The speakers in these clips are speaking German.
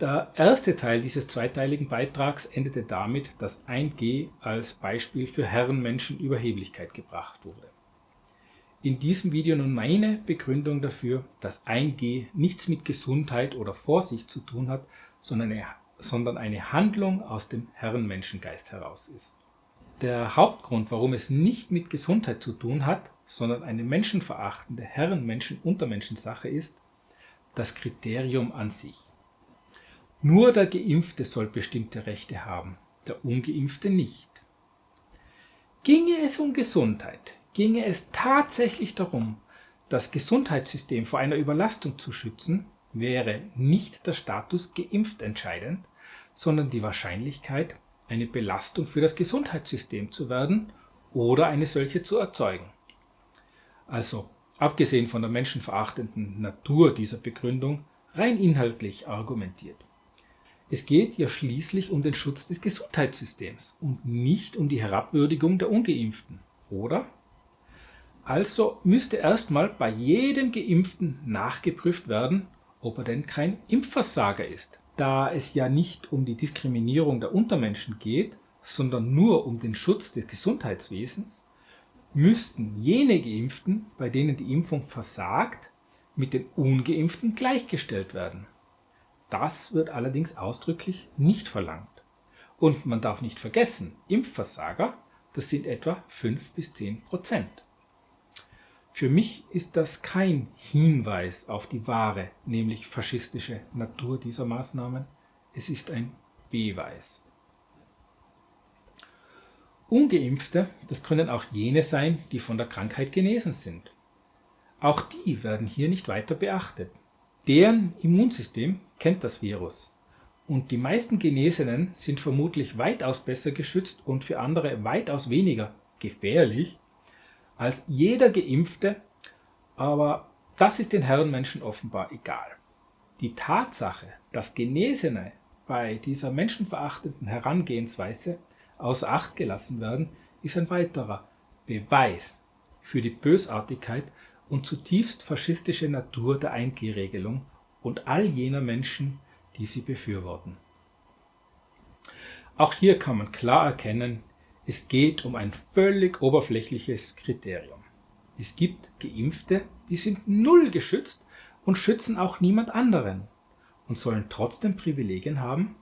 Der erste Teil dieses zweiteiligen Beitrags endete damit, dass 1G als Beispiel für Herrenmenschen-Überheblichkeit gebracht wurde. In diesem Video nun meine Begründung dafür, dass 1G nichts mit Gesundheit oder Vorsicht zu tun hat, sondern eine, sondern eine Handlung aus dem Herrenmenschengeist heraus ist. Der Hauptgrund, warum es nicht mit Gesundheit zu tun hat, sondern eine menschenverachtende Herrenmenschen-Untermenschensache ist, das Kriterium an sich. Nur der Geimpfte soll bestimmte Rechte haben, der Ungeimpfte nicht. Ginge es um Gesundheit, ginge es tatsächlich darum, das Gesundheitssystem vor einer Überlastung zu schützen, wäre nicht der Status geimpft entscheidend, sondern die Wahrscheinlichkeit, eine Belastung für das Gesundheitssystem zu werden oder eine solche zu erzeugen. Also, abgesehen von der menschenverachtenden Natur dieser Begründung, rein inhaltlich argumentiert. Es geht ja schließlich um den Schutz des Gesundheitssystems und nicht um die Herabwürdigung der Ungeimpften, oder? Also müsste erstmal bei jedem Geimpften nachgeprüft werden, ob er denn kein Impfversager ist. Da es ja nicht um die Diskriminierung der Untermenschen geht, sondern nur um den Schutz des Gesundheitswesens, müssten jene Geimpften, bei denen die Impfung versagt, mit den Ungeimpften gleichgestellt werden. Das wird allerdings ausdrücklich nicht verlangt. Und man darf nicht vergessen, Impfversager, das sind etwa 5 bis 10 Prozent. Für mich ist das kein Hinweis auf die wahre, nämlich faschistische Natur dieser Maßnahmen. Es ist ein Beweis. Ungeimpfte, das können auch jene sein, die von der Krankheit genesen sind. Auch die werden hier nicht weiter beachtet. Deren Immunsystem kennt das Virus. Und die meisten Genesenen sind vermutlich weitaus besser geschützt und für andere weitaus weniger gefährlich als jeder Geimpfte, aber das ist den Herrenmenschen offenbar egal. Die Tatsache, dass Genesene bei dieser menschenverachtenden Herangehensweise außer Acht gelassen werden, ist ein weiterer Beweis für die Bösartigkeit und zutiefst faschistische Natur der 1G-Regelung und all jener Menschen, die sie befürworten. Auch hier kann man klar erkennen, es geht um ein völlig oberflächliches Kriterium. Es gibt Geimpfte, die sind null geschützt und schützen auch niemand anderen und sollen trotzdem Privilegien haben?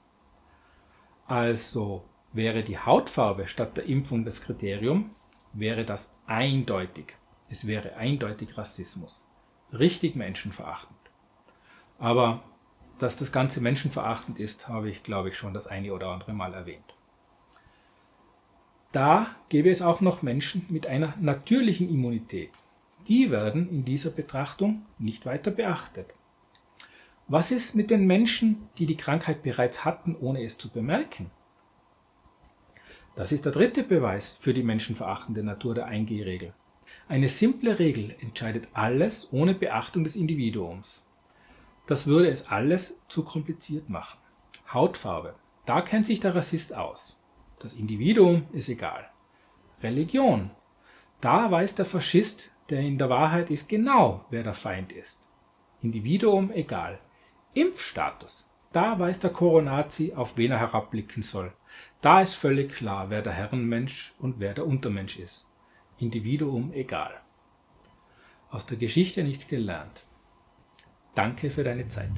Also wäre die Hautfarbe statt der Impfung das Kriterium, wäre das eindeutig. Es wäre eindeutig Rassismus. Richtig menschenverachtend. Aber dass das Ganze menschenverachtend ist, habe ich, glaube ich, schon das eine oder andere Mal erwähnt. Da gäbe es auch noch Menschen mit einer natürlichen Immunität. Die werden in dieser Betrachtung nicht weiter beachtet. Was ist mit den Menschen, die die Krankheit bereits hatten, ohne es zu bemerken? Das ist der dritte Beweis für die menschenverachtende Natur der 1G-Regel. Eine simple Regel entscheidet alles ohne Beachtung des Individuums. Das würde es alles zu kompliziert machen. Hautfarbe. Da kennt sich der Rassist aus. Das Individuum ist egal. Religion. Da weiß der Faschist, der in der Wahrheit ist, genau, wer der Feind ist. Individuum egal. Impfstatus. Da weiß der Koronazi, auf wen er herabblicken soll. Da ist völlig klar, wer der Herrenmensch und wer der Untermensch ist. Individuum egal. Aus der Geschichte nichts gelernt. Danke für deine Zeit.